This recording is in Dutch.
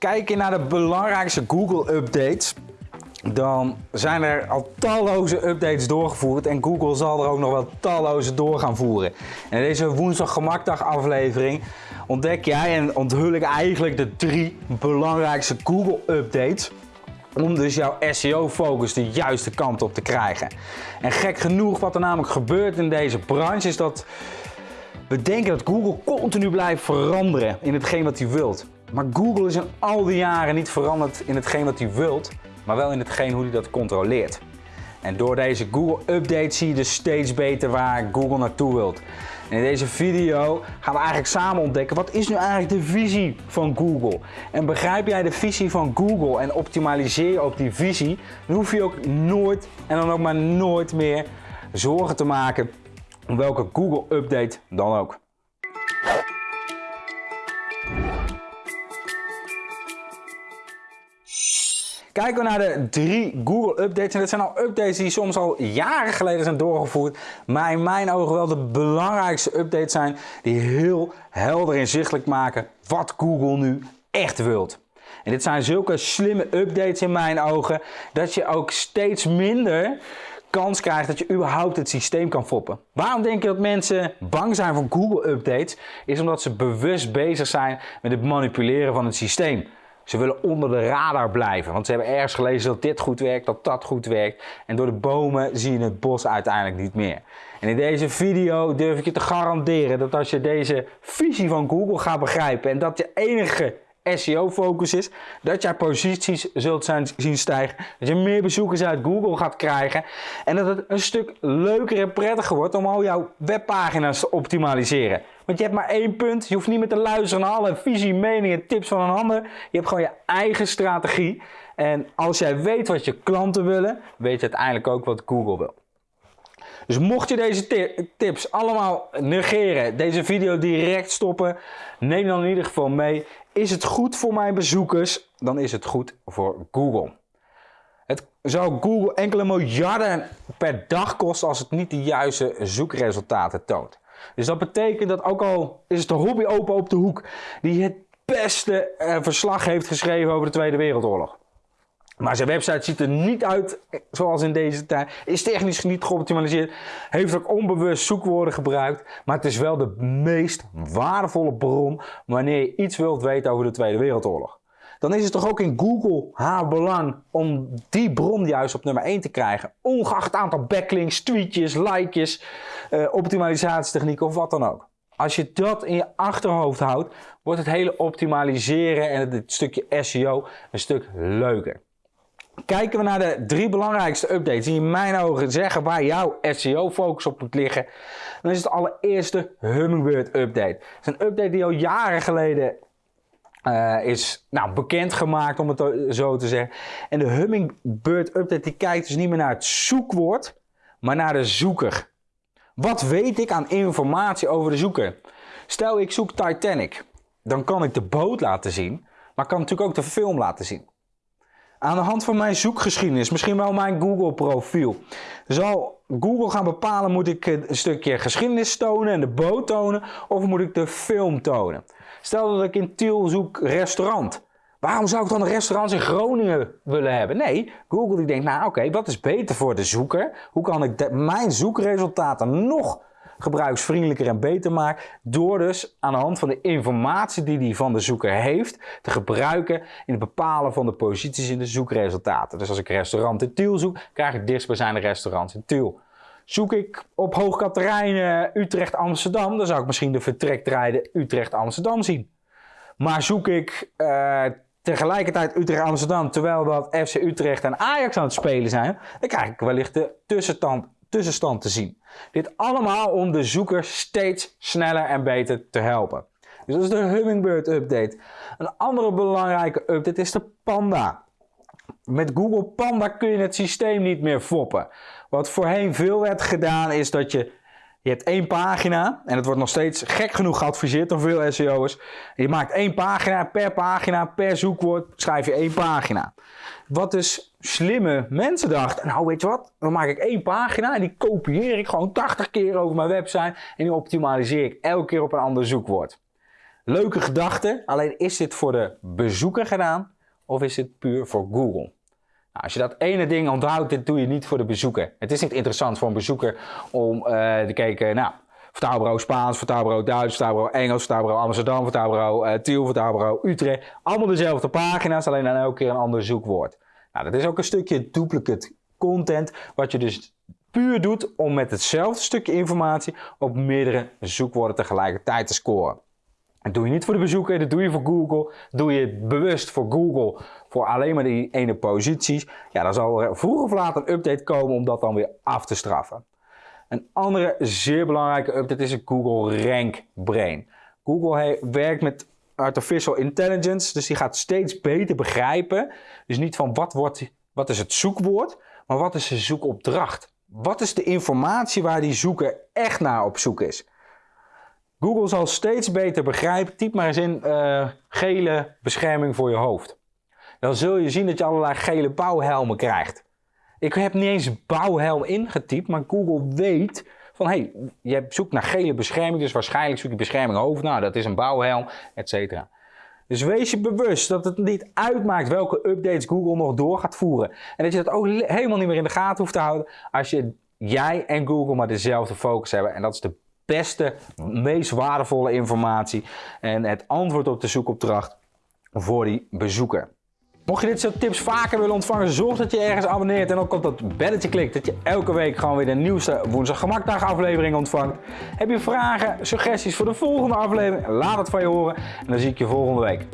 Kijk je naar de belangrijkste Google updates, dan zijn er al talloze updates doorgevoerd en Google zal er ook nog wel talloze door gaan voeren. En in deze woensdag gemakdag aflevering ontdek jij en onthul ik eigenlijk de drie belangrijkste Google updates om dus jouw SEO-focus de juiste kant op te krijgen. En gek genoeg, wat er namelijk gebeurt in deze branche, is dat we denken dat Google continu blijft veranderen in hetgeen wat hij wilt. Maar Google is in al die jaren niet veranderd in hetgeen wat hij wilt, maar wel in hetgeen hoe hij dat controleert. En door deze Google Update zie je dus steeds beter waar Google naartoe wilt. En in deze video gaan we eigenlijk samen ontdekken wat is nu eigenlijk de visie van Google. En begrijp jij de visie van Google en optimaliseer je op die visie, dan hoef je ook nooit en dan ook maar nooit meer zorgen te maken om welke Google update dan ook. Kijken we naar de drie Google updates. En dat zijn al updates die soms al jaren geleden zijn doorgevoerd. Maar in mijn ogen wel de belangrijkste updates zijn die heel helder inzichtelijk maken wat Google nu echt wilt. En dit zijn zulke slimme updates in mijn ogen dat je ook steeds minder kans krijgt dat je überhaupt het systeem kan foppen. Waarom denk je dat mensen bang zijn voor Google updates? Is omdat ze bewust bezig zijn met het manipuleren van het systeem. Ze willen onder de radar blijven, want ze hebben ergens gelezen dat dit goed werkt, dat dat goed werkt. En door de bomen zie je het bos uiteindelijk niet meer. En in deze video durf ik je te garanderen dat als je deze visie van Google gaat begrijpen en dat je enige SEO-focus is, dat jij posities zult zijn, zien stijgen, dat je meer bezoekers uit Google gaat krijgen en dat het een stuk leuker en prettiger wordt om al jouw webpagina's te optimaliseren. Want je hebt maar één punt, je hoeft niet meer te luisteren naar alle visie, meningen, tips van een ander. Je hebt gewoon je eigen strategie en als jij weet wat je klanten willen, weet je uiteindelijk ook wat Google wil. Dus mocht je deze tips allemaal negeren, deze video direct stoppen, neem dan in ieder geval mee. Is het goed voor mijn bezoekers, dan is het goed voor Google. Het zou Google enkele miljarden per dag kosten als het niet de juiste zoekresultaten toont. Dus dat betekent dat ook al is het de hobby open op de hoek die het beste eh, verslag heeft geschreven over de Tweede Wereldoorlog. Maar zijn website ziet er niet uit zoals in deze tijd. Is technisch niet geoptimaliseerd. Heeft ook onbewust zoekwoorden gebruikt. Maar het is wel de meest waardevolle bron wanneer je iets wilt weten over de Tweede Wereldoorlog. Dan is het toch ook in Google haar belang om die bron juist op nummer 1 te krijgen. Ongeacht het aantal backlinks, tweetjes, likejes, uh, optimalisatietechnieken of wat dan ook. Als je dat in je achterhoofd houdt, wordt het hele optimaliseren en het stukje SEO een stuk leuker. Kijken we naar de drie belangrijkste updates die in mijn ogen zeggen waar jouw SEO-focus op moet liggen, dan is het allereerste Hummingbird update. Het is een update die al jaren geleden uh, is nou, bekendgemaakt, om het zo te zeggen. En de Hummingbird update die kijkt dus niet meer naar het zoekwoord, maar naar de zoeker. Wat weet ik aan informatie over de zoeker? Stel ik zoek Titanic, dan kan ik de boot laten zien, maar kan natuurlijk ook de film laten zien. Aan de hand van mijn zoekgeschiedenis, misschien wel mijn Google profiel, zal Google gaan bepalen moet ik een stukje geschiedenis tonen en de boot tonen of moet ik de film tonen. Stel dat ik in Tiel zoek restaurant. Waarom zou ik dan een restaurant in Groningen willen hebben? Nee, Google die denkt, nou oké, wat is beter voor de zoeker? Hoe kan ik mijn zoekresultaten nog gebruiksvriendelijker en beter maken? Door dus aan de hand van de informatie die die van de zoeker heeft, te gebruiken in het bepalen van de posities in de zoekresultaten. Dus als ik restaurant in Tiel zoek, krijg ik dichtstbijzijnde restaurants in Tiel. Zoek ik op Hoogkaterijnen Utrecht Amsterdam, dan zou ik misschien de vertrektijden Utrecht Amsterdam zien. Maar zoek ik uh, tegelijkertijd Utrecht Amsterdam terwijl dat FC Utrecht en Ajax aan het spelen zijn, dan krijg ik wellicht de tussenstand, tussenstand te zien. Dit allemaal om de zoeker steeds sneller en beter te helpen. Dus dat is de Hummingbird update. Een andere belangrijke update is de Panda. Met Google Panda kun je het systeem niet meer foppen. Wat voorheen veel werd gedaan is dat je, je hebt één pagina en het wordt nog steeds gek genoeg geadviseerd door veel SEO'ers. Je maakt één pagina, per pagina, per zoekwoord schrijf je één pagina. Wat dus slimme mensen dachten, nou weet je wat, dan maak ik één pagina en die kopieer ik gewoon 80 keer over mijn website en die optimaliseer ik elke keer op een ander zoekwoord. Leuke gedachte, alleen is dit voor de bezoeker gedaan of is dit puur voor Google? Nou, als je dat ene ding onthoudt, dit doe je niet voor de bezoeker. Het is niet interessant voor een bezoeker om uh, te kijken, nou, vertaalbureau Spaans, vertaalbureau Duits, vertaalbureau Engels, vertaalbureau Amsterdam, vertaalbureau uh, Tiel, vertaalbureau Utrecht. Allemaal dezelfde pagina's, alleen dan elke keer een ander zoekwoord. Nou, dat is ook een stukje duplicate content, wat je dus puur doet om met hetzelfde stukje informatie op meerdere zoekwoorden tegelijkertijd te scoren. Dat doe je niet voor de bezoeker, dat doe je voor Google. Doe je bewust voor Google voor alleen maar die ene posities. Ja, dan zal er vroeg of laat een update komen om dat dan weer af te straffen. Een andere zeer belangrijke update is het Google Rank Brain. Google werkt met artificial intelligence, dus die gaat steeds beter begrijpen. Dus niet van wat, wordt, wat is het zoekwoord, maar wat is de zoekopdracht. Wat is de informatie waar die zoeker echt naar op zoek is? Google zal steeds beter begrijpen. Typ maar eens in uh, gele bescherming voor je hoofd. Dan zul je zien dat je allerlei gele bouwhelmen krijgt. Ik heb niet eens bouwhelm ingetypt, maar Google weet van hé, hey, je zoekt naar gele bescherming, dus waarschijnlijk zoek je bescherming hoofd. Nou, dat is een bouwhelm, et cetera. Dus wees je bewust dat het niet uitmaakt welke updates Google nog door gaat voeren. En dat je dat ook helemaal niet meer in de gaten hoeft te houden als je, jij en Google maar dezelfde focus hebben. En dat is de beste, meest waardevolle informatie en het antwoord op de zoekopdracht voor die bezoeker. Mocht je dit soort tips vaker willen ontvangen, zorg dat je ergens abonneert en ook op dat belletje klikt, dat je elke week gewoon weer de nieuwste Woensdag Gemakdag aflevering ontvangt. Heb je vragen, suggesties voor de volgende aflevering? Laat het van je horen en dan zie ik je volgende week.